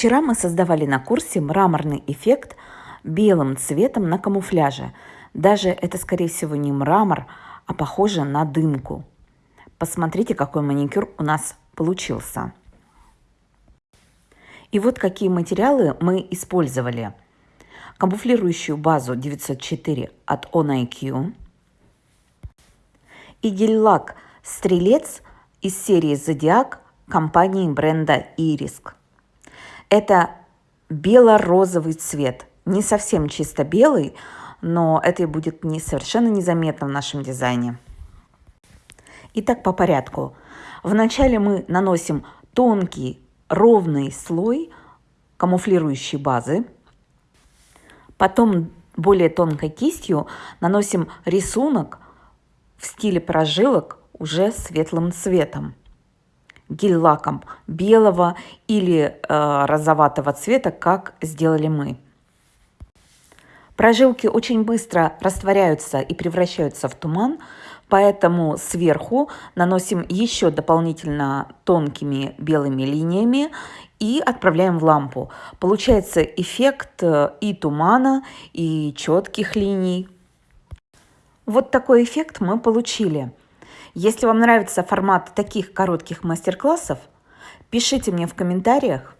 Вчера мы создавали на курсе мраморный эффект белым цветом на камуфляже. Даже это, скорее всего, не мрамор, а похоже на дымку. Посмотрите, какой маникюр у нас получился. И вот какие материалы мы использовали. Камуфлирующую базу 904 от On IQ. И гель-лак «Стрелец» из серии «Зодиак» компании бренда «Ириск». Это бело-розовый цвет. Не совсем чисто белый, но это будет не совершенно незаметно в нашем дизайне. Итак, по порядку. Вначале мы наносим тонкий ровный слой камуфлирующей базы. Потом более тонкой кистью наносим рисунок в стиле прожилок уже светлым цветом гель-лаком белого или э, розоватого цвета, как сделали мы. Прожилки очень быстро растворяются и превращаются в туман, поэтому сверху наносим еще дополнительно тонкими белыми линиями и отправляем в лампу. Получается эффект э, и тумана, и четких линий. Вот такой эффект мы получили. Если вам нравится формат таких коротких мастер-классов, пишите мне в комментариях,